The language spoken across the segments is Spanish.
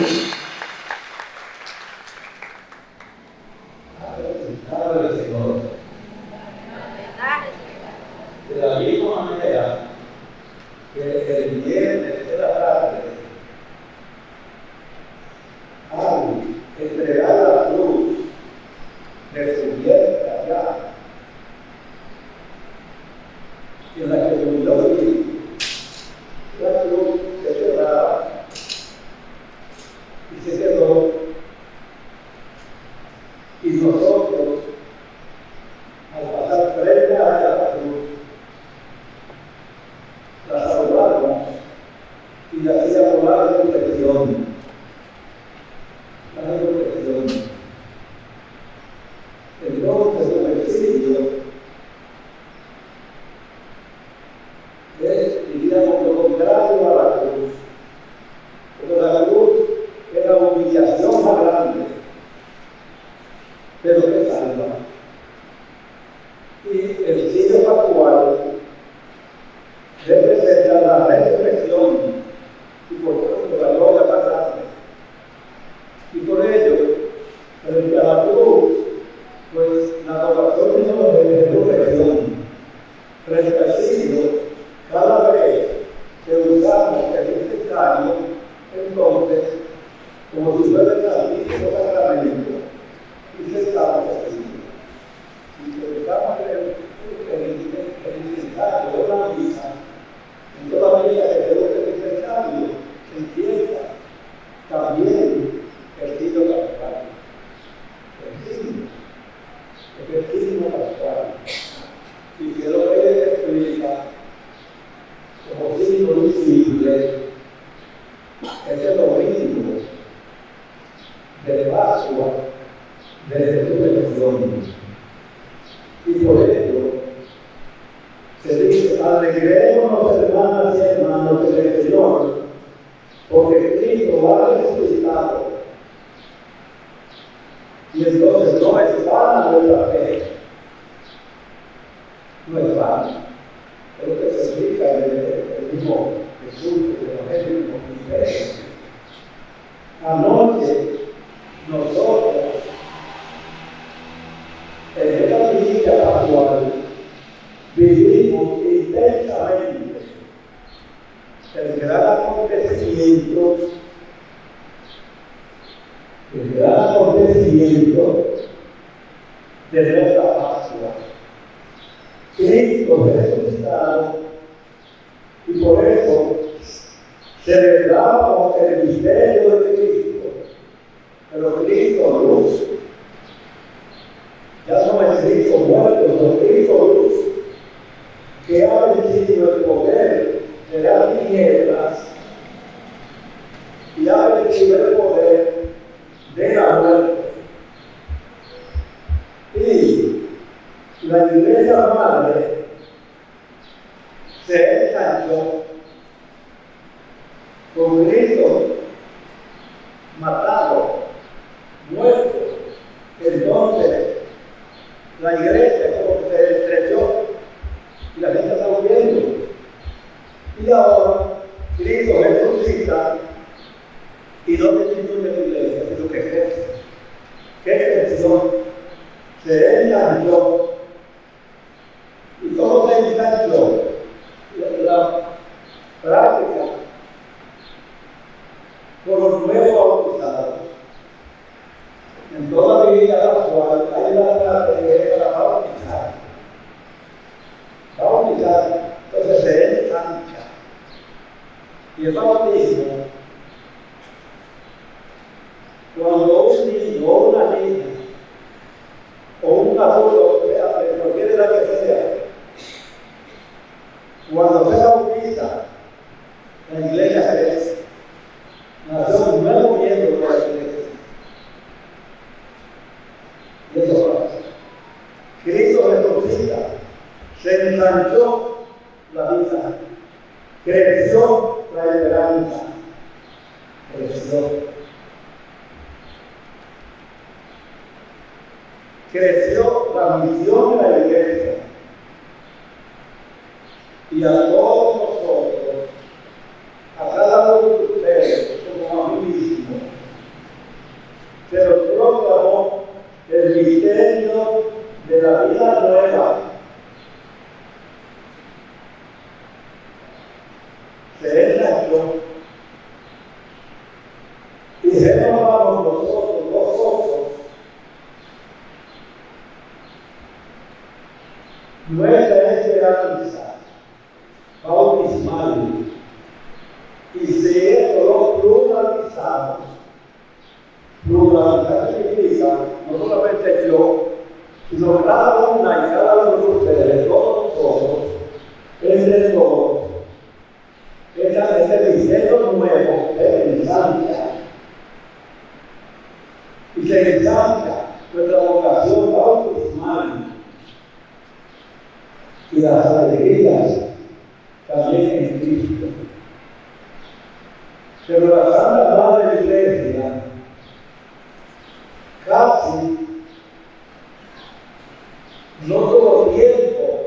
Abre su padre, Señor. De la misma manera, que el viernes era tarde, ay, entregar la luz, de su viernes de allá. Y en la que se olvidó aquí. protección. La protección. Entonces, el exilio es, diríamos, lo contrario a la cruz. Pero la cruz era humillación más grande, pero que salva. Y el proprietario e di Conte, come diceva E as celebramos el misterio de Cristo, pero Cristo luz. Ya no es Cristo muerto, no Cristo luz, que ha não é creció la misión de la iglesia. Y las alegrías también en Cristo. Pero la Santa Madre Iglesia casi no tuvo tiempo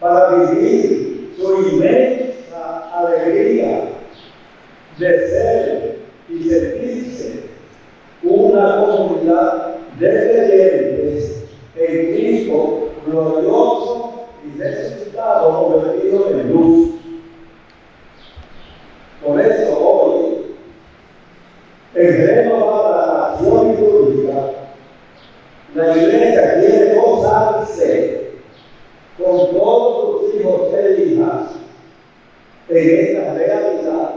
para vivir su inmensa alegría de ser y sentirse una comunidad de creyentes en Cristo glorioso y necesitado convertido en luz. Por eso hoy, en renovar la acción litúrgica, la iglesia quiere gozarse con todos sus hijos e hijas en esta realidad.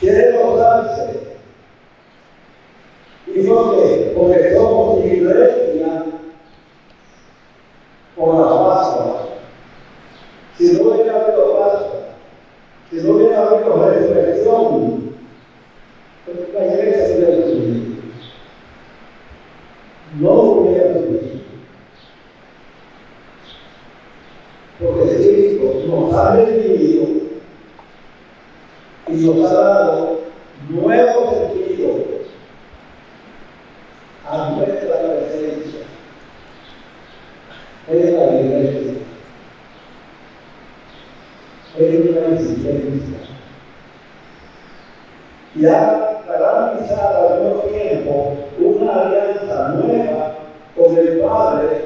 Quiere gozarse. ¿Y por qué? Porque somos iglesia por la Pascua. Si no hubiera habido Pascua, si no hubiera habido resurrección, la iglesia se hubiera destruido. No hubiera destruido. Porque Cristo nos ha redimido y nos ha dado nuevo sentido a nuestra presencia es la iglesia, es una existencia. Y ha garantizado al mismo tiempo una alianza nueva con el Padre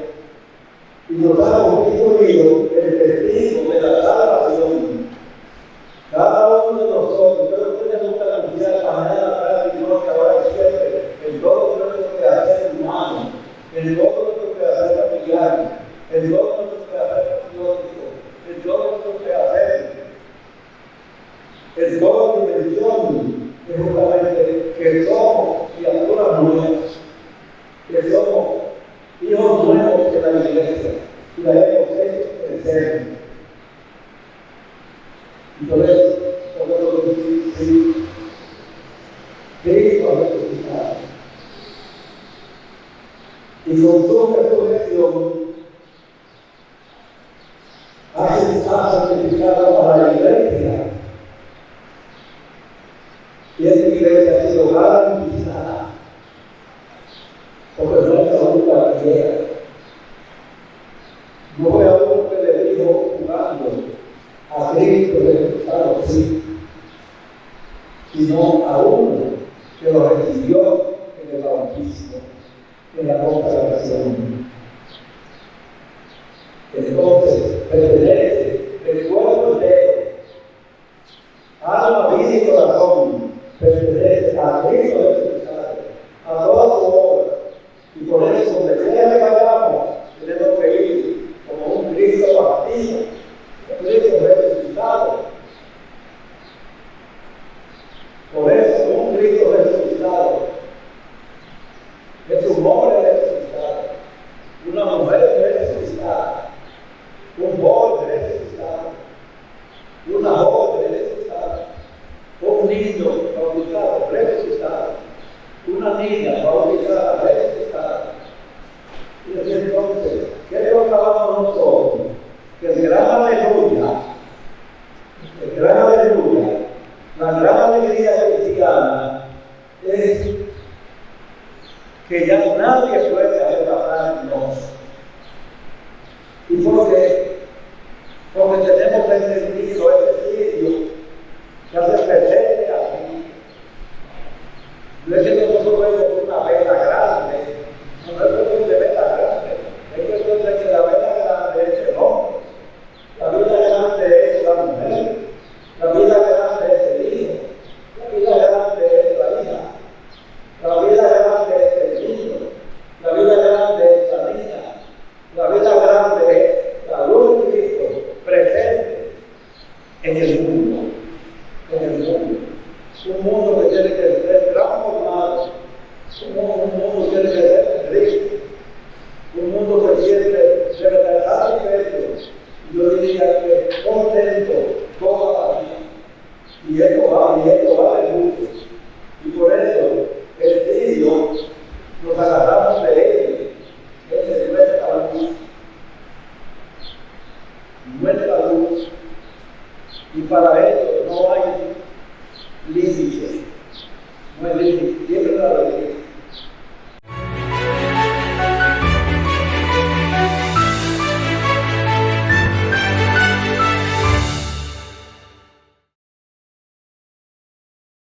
y nos ha constituido el testigo de la salvación. Cada uno de nosotros, pero ustedes nunca anunciar mañana, tarde y noche, ahora y siempre, en todo nuestro quehacer humano, en todo nuestro quehacer familiar, en todo nuestro quehacer patriótico, en todo nuestro quehacer, en toda dimensión, es justamente que somos criaturas nuevas, que somos hijos nuevos de la iglesia, y la hemos hecho crecer. Y por eso, podemos decir, sí, Cristo ha resucitado. Y con su resurrección, ha santificado a la iglesia. Y esta iglesia ha sido garantizada. Porque no es aún cualquiera. No fue a uno que le dijo jugando a Cristo resucitado, sí, sino a uno que lo recibió en el bautismo, en la consagración. Entonces, pertenece el cuerpo entero, alma, vida y corazón, pertenece a Cristo resucitado, a toda su obra. Y por eso, donde quiera que vayamos, tenemos que ir como un Cristo partido, un Cristo resucitado. Por eso, un Cristo resucitado es un hombre resucitado, una mujer resucitada, un joven resucitado, una joven resucitada, un niño bautizado resucitado, una niña bautizada resucitada. Y así entonces, ¿qué proclamamos nosotros? Que el gran aleluya, el gran aleluya, la gran alegría cristiana es que ya nadie puede arrebatarnos. ¿Y por qué? porque tenemos entendido este sitio que hace presente aquí. No es que nosotros vemos una vela grande, no es cuestión de vela grande, es cuestión de que la vela grande es el hombre, la vida grande es la mujer, la vida grande es el hijo, la vida grande es la hija, la vida grande es el niño, la vida grande es la niña, la vida grande es la luz de Cristo presente en el mundo, en el mundo. Un mundo que tiene que ser transformado, un mundo, un mundo que tiene que ser rico, un mundo que tiene que ser satisfecho, yo diría que contento toda la vida. Y esto va, y esto va de mucho. Y por eso el tío nos agarramos de él, él se muestra la luz, muestra luz, y para eso